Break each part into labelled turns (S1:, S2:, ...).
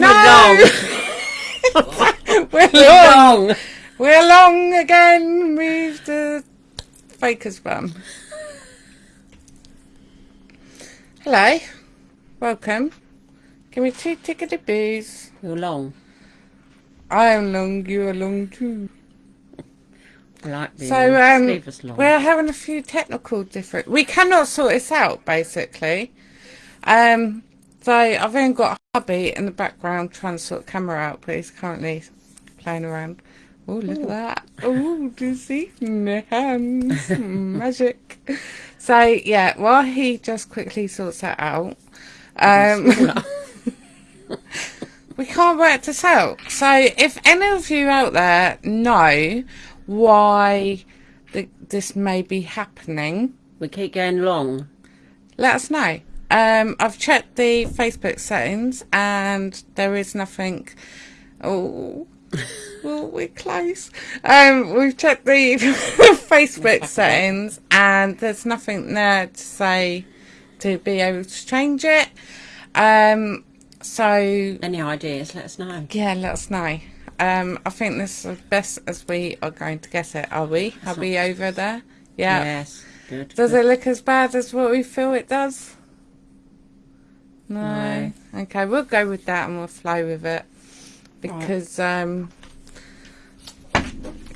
S1: No! We're long.
S2: Long.
S1: We're long again with the faker's bum. Hello. Welcome. Give me two tickety boos.
S2: You're long.
S1: I am long, you are long too.
S2: I like being
S1: So, um,
S2: long.
S1: we're having a few technical different. We cannot sort this out, basically. Um, so I've even got a hubby in the background trying to sort the camera out, but he's currently playing around. Oh, look at that! Oh, do you see hands? Magic. So yeah, while he just quickly sorts that out, um, we can't work this out. So if any of you out there know why th- this may be happening,
S2: we keep going long.
S1: let us know. Um, I've checked the Facebook settings and there is nothing. Oh, well, we're close. Um, we've checked the Facebook settings and there's nothing there to say to be able to change it. Um, so
S2: Any ideas? Let us know.
S1: yeah, let us know. Um, I think this is best as we are going to get it. Are we? Are we over there? Yeah.
S2: Yes. Good.
S1: Does
S2: good.
S1: it look as bad as what we feel it does? No.
S2: No.
S1: Okay, we'll go with that and we'll flow with it because um,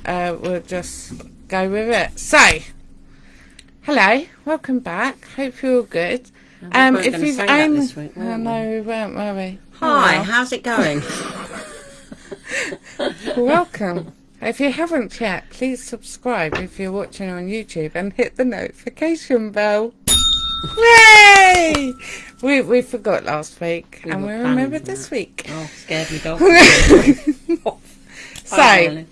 S1: uh, we'll just go with it. So, hello, welcome back. Hope you're all good. Um, if you've
S2: say that this week,
S1: oh,
S2: we?
S1: no, we weren't, were we?
S2: Hi,
S1: Oh,
S2: how's it going?
S1: welcome. If you haven't yet, please subscribe if you're watching on YouTube and hit the notification bell. Yay! We we forgot last week
S2: We
S1: and we remembered this week.
S2: oh, scared me dog.
S1: So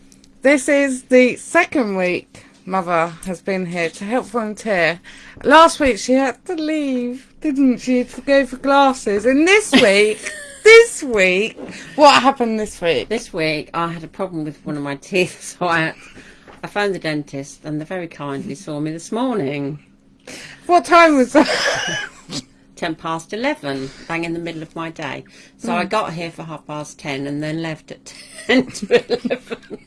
S1: this is the second week Mother has been here to help volunteer. Last week she had to leave, didn't she, to go for glasses. And this week, this week, what happened this week?
S2: This week I had a problem with one of my teeth, so I, I phoned the dentist and they very kindly saw me this morning.
S1: What time was that?
S2: Ten past eleven, bang in the middle of my day. So
S1: Hmm.
S2: I got here for half past ten and then left at ten to eleven.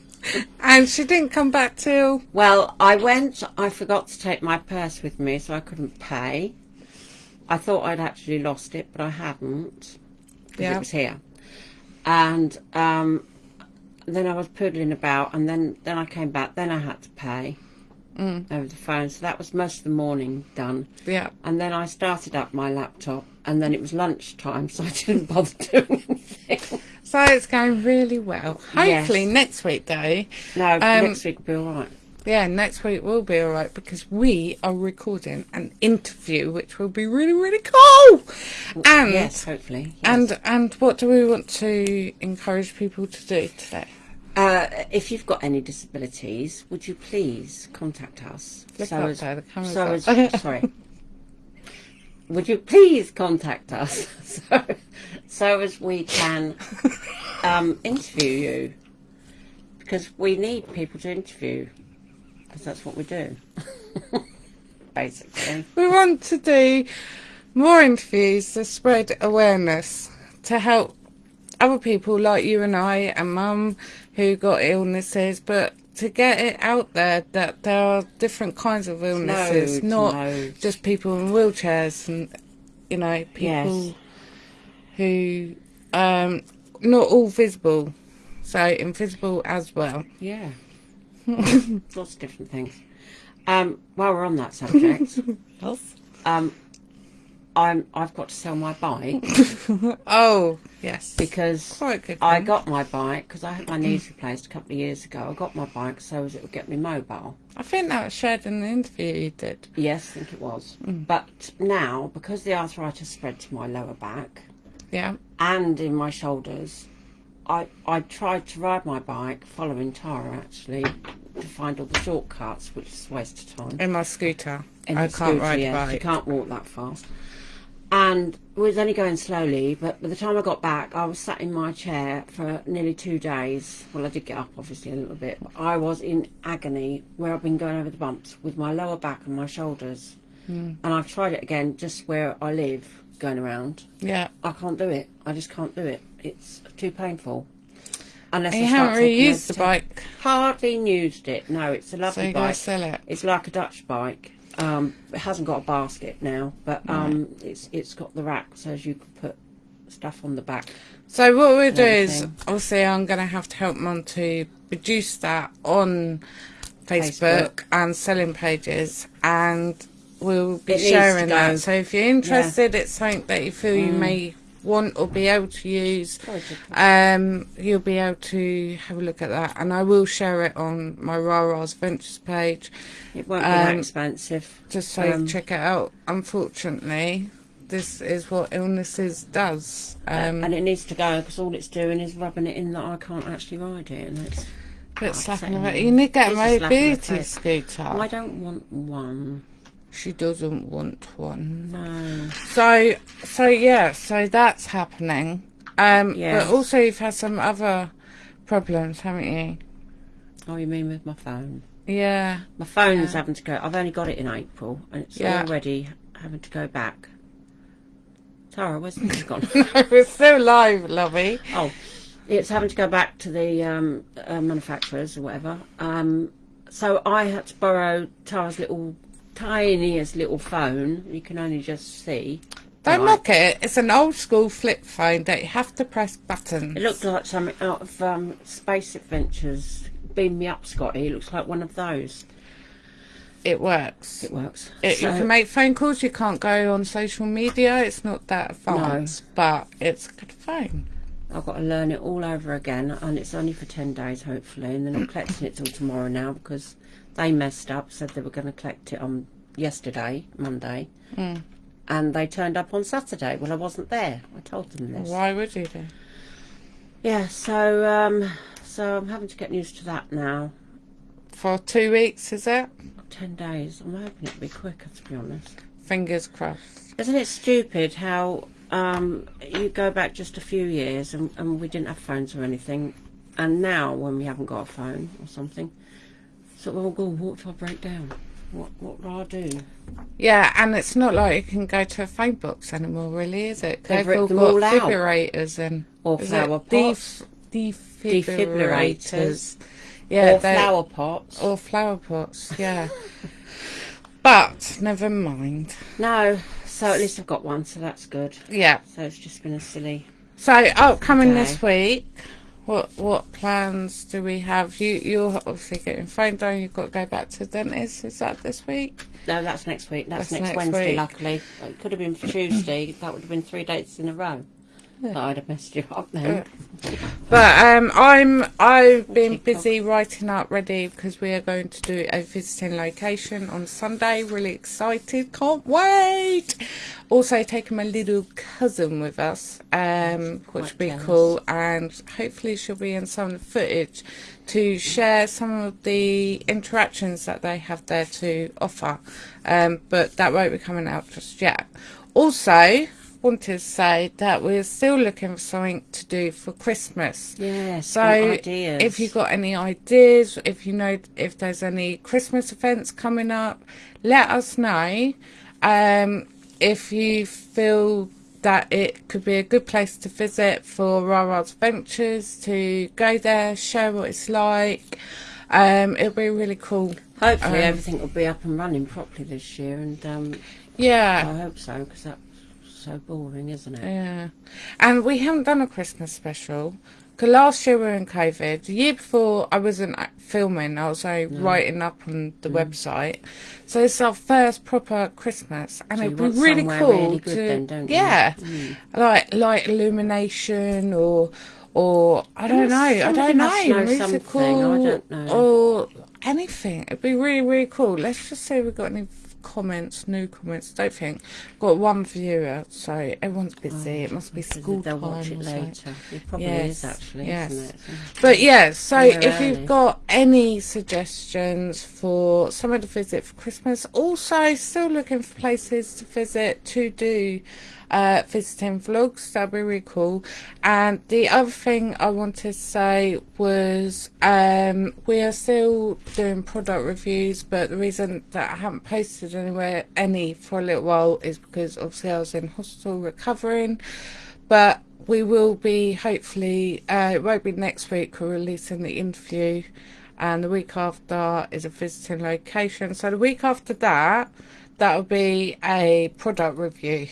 S1: And she didn't come back till
S2: Well, I went. I forgot to take my purse with me, so I couldn't pay. I thought I'd actually lost it, but I hadn't. 'cause
S1: Yeah.
S2: it was here. And um, then I was poodling about, and then then I came back. Then I had to pay
S1: Mm.
S2: over the phone. So that was most of the morning done.
S1: yeah.
S2: And then I started up my laptop, and then it was lunchtime, so I didn't bother doing anything.
S1: So it's going really well. Hopefully
S2: Yes.
S1: next week though.
S2: No,
S1: Um,
S2: next week will be all right.
S1: Yeah, next week will be alright because we are recording an interview which will be really, really cool. And
S2: yes, hopefully. yes.
S1: and and what do we want to encourage people to do today?
S2: Uh, if you've got any disabilities, would you please contact us?
S1: Look
S2: so as,
S1: there, the
S2: so as, sorry. Would you please contact us so, so as we can um, interview you? Because we need people to interview, because that's what we do, basically.
S1: We want to do more interviews to spread awareness to help other people like you and I and Mum who got illnesses, but to get it out there that there are different kinds of illnesses,
S2: Loads,
S1: not
S2: loads.
S1: just people in wheelchairs and you know people
S2: Yes.
S1: who um not all visible, so invisible as well.
S2: Yeah. Lots of different things. Um, while we're on that subject, um, I'm, I've got to sell my bike
S1: oh yes,
S2: because
S1: quite good.
S2: I
S1: one.
S2: got my bike because I had my knees replaced a couple of years ago. I got my bike so as it would get me mobile.
S1: I think that was shared in the interview you did.
S2: Yes, I think it was. Mm. But now, because the arthritis spread to my lower back
S1: Yeah.
S2: and in my shoulders, I I tried to ride my bike following Tara actually to find all the shortcuts, which is a waste of time.
S1: In my scooter.
S2: in
S1: I can't
S2: scooter,
S1: ride
S2: yeah, 'cause You can't walk that fast. And we was only going slowly, but by the time I got back, I was sat in my chair for nearly two days. Well, I did get up, obviously, a little bit. But I was in agony where I've been going over the bumps with my lower back and my shoulders.
S1: Hmm.
S2: And I've tried it again just where I live. going around.
S1: Yeah.
S2: I can't do it. I just can't do it. It's too painful. Unless
S1: You
S2: I
S1: haven't really used the bike,
S2: Hardly used it. No, it's a
S1: so
S2: lovely
S1: going
S2: bike.
S1: sell it.
S2: It's like a Dutch bike. Um, it hasn't got a basket now, but um, it's it's got the rack, so as you can put stuff on the back.
S1: So what we'll do is, obviously, I'm going to have to help Mum to produce that on Facebook,
S2: Facebook.
S1: and selling pages, and we'll be
S2: It
S1: sharing that. So if you're interested, it's something that you feel you
S2: Mm.
S1: may want or be able to use, um, you'll be able to have a look at that, and I will share it on my Rara's Ventures page,
S2: It won't be that
S1: um,
S2: expensive.
S1: just so you
S2: Um,
S1: can check it out. Unfortunately, this is what illnesses does. Um,
S2: and it needs to go because all it's doing is rubbing it in that I can't actually ride it, and it's. Oh,
S1: slapping about. You need to get a mobility scooter.
S2: I don't want one.
S1: She doesn't want one.
S2: No.
S1: So, so yeah, so that's happening. Um,
S2: Yes.
S1: but also you've had some other problems, haven't you?
S2: Oh, you mean with my phone?
S1: Yeah.
S2: My phone's
S1: Yeah.
S2: having to go. I've only got it in April, and it's
S1: Yeah.
S2: already having to go back. Tara, where's this gone?
S1: We're still live, lovey.
S2: Oh, it's having to go back to the um, uh, manufacturers or whatever. Um, so I had to borrow Tara's little, tiniest little phone. You can only just see.
S1: Don't
S2: Right.
S1: mock it. It's an old school flip phone that you have to press buttons.
S2: It looked like something out of um, Space Adventures. Beam me up, Scotty. It looks like one of those.
S1: It works.
S2: It works.
S1: It, you can make phone calls. You can't go on social media. It's not that advanced, but it's a good phone.
S2: I've got to learn it all over again, and it's only for 10 days, hopefully. And then I'm collecting it till tomorrow now because they messed up, said they were going to collect it on yesterday, Monday,
S1: Mm.
S2: and they turned up on Saturday. Well, I wasn't there. I told them this.
S1: Why would you do?
S2: Yeah, so um, so I'm having to get used to that now.
S1: For two weeks, is it?
S2: 10 days. I'm hoping it'll be quicker, to be honest.
S1: Fingers crossed.
S2: Isn't it stupid how um, you go back just a few years and, and we didn't have phones or anything, and now when we haven't got a phone or something, so well, go. What if I break down? What what do I do?
S1: Yeah, and it's not like you can go to a phone box anymore, really, is it?
S2: They've
S1: They've all got
S2: all
S1: defibrillators and
S2: Or flower pots,
S1: def- defibrillators.
S2: defibrillators,
S1: Yeah,
S2: or flower pots.
S1: or flower pots. Yeah, but never mind.
S2: no, so at least I've got one, so that's good.
S1: Yeah.
S2: So it's just been a silly.
S1: So upcoming
S2: Okay.
S1: this week. What what plans do we have? You you're obviously getting phone down. You've got to go back to the dentist. Is that this week?
S2: No, that's next week. That's,
S1: That's
S2: next,
S1: next
S2: Wednesday.
S1: week.
S2: Luckily, it could have been Tuesday. that would have been three dates in a row. That I'd have messed you up then.
S1: But um, I'm I've been busy writing up ready because we are going to do a visiting location on Sunday. Really excited, can't wait. Also taking my little cousin with us, um, which will be
S2: jealous.
S1: cool, and hopefully she'll be in some of the footage to share some of the interactions that they have there to offer. Um, but that won't be coming out just yet. Also, wanted to say that we're still looking for something to do for Christmas.
S2: Yes.
S1: So,
S2: ideas.
S1: if you've got any ideas, if you know if there's any Christmas events coming up, let us know. Um, if you feel that it could be a good place to visit for Rara's Ventures, to go there, share what it's like. Um, it'll be really cool.
S2: hopefully
S1: um,
S2: everything will be up and running properly this year, and um,
S1: Yeah.
S2: I hope so because that's so boring, isn't it?
S1: Yeah, and we haven't done a Christmas special. Because last year we were in COVID. The year before I wasn't filming, I was only writing up on the website. So it's our first proper Christmas, and
S2: So
S1: it'd be really cool
S2: really
S1: to
S2: then,
S1: yeah,
S2: Mm.
S1: like light illumination or or I don't know, I don't know,
S2: know
S1: musical
S2: I don't know.
S1: or anything. It'd be really really cool. Let's just say we've got any comments, new comments. Don't think got one viewer, so everyone's oh, busy. it must be school
S2: They'll
S1: time.
S2: watch it later. It probably
S1: Yes,
S2: is actually,
S1: yes.
S2: isn't it?
S1: But yeah, so if
S2: early.
S1: you've got any suggestions for somewhere to visit for Christmas, also still looking for places to visit to do uh, visiting vlogs. That'd be really cool. And the other thing I wanted to say was um, we are still doing product reviews, but the reason that I haven't posted anywhere any for a little while is because obviously I was in hospital recovering. But we will be hopefully uh, it won't be next week we're releasing the interview and the week after is a visiting location so the week after that that'll be a product review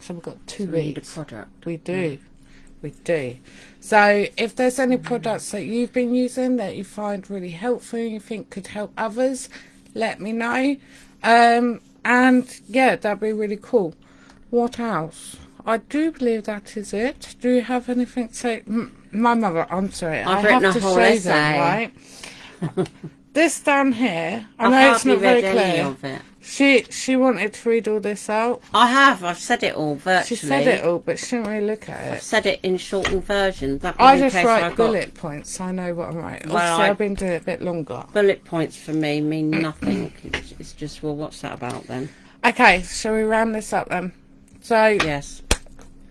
S1: so we've got two
S2: So we need a
S1: weeks
S2: product.
S1: we do we do so if there's any products that you've been using that you find really helpful and you think could help others let me know um and yeah that'd be really cool what else I do believe that is it. Do you have anything to say? My mother, I'm sorry.
S2: I've
S1: I
S2: written
S1: have
S2: a
S1: to
S2: whole
S1: show
S2: essay.
S1: them, right? this down here, I
S2: I've
S1: know it's not very clear.
S2: of it.
S1: She she wanted to read all this out.
S2: I have. I've said it all virtually.
S1: She said it all, but she didn't really look at it.
S2: I've said it in shortened version. That
S1: I just
S2: I
S1: write
S2: got
S1: bullet points, so I know what I'm writing.
S2: Well,
S1: Obviously,
S2: I-
S1: I've been doing it a bit longer.
S2: bullet points for me mean nothing. it's, it's just well, what's that about then?
S1: Okay, shall we round this up then? So
S2: Yes.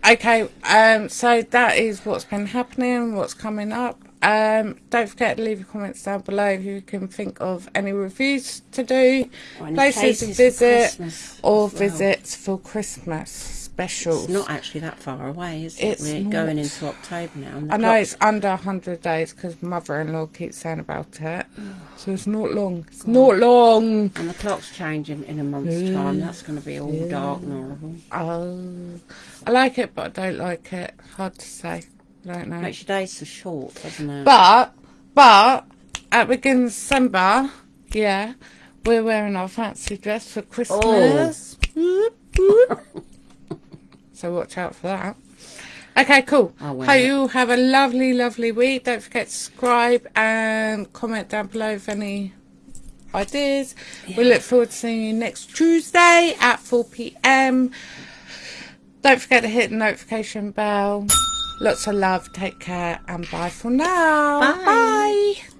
S1: Okay, um, so that is what's been happening, what's coming up. Um, don't forget to leave your comments down below if you can think of any reviews to do, places to visit, or
S2: well.
S1: visits for Christmas specials.
S2: It's not actually that far away, is it?
S1: It's
S2: We're
S1: not.
S2: going into October now.
S1: I know it's under 100 days because mother-in-law keeps saying about it. So it's not long. It's not long.
S2: And the clock's changing in a month's time. That's going to be all dark and horrible.
S1: Oh, I like it, but I don't like it. Hard to say. I don't know.
S2: Makes your days so short, doesn't it?
S1: But, but, at the beginning of December, yeah, we're wearing our fancy dress for Christmas. Whoop. so watch out for that. Okay, cool. Hope
S2: it.
S1: you have a lovely, lovely week. Don't forget to subscribe and comment down below if any ideas. We look forward to seeing you next Tuesday at 4 p.m. Don't forget to hit the notification bell. Lots of love. Take care and bye for now. Bye.
S2: bye.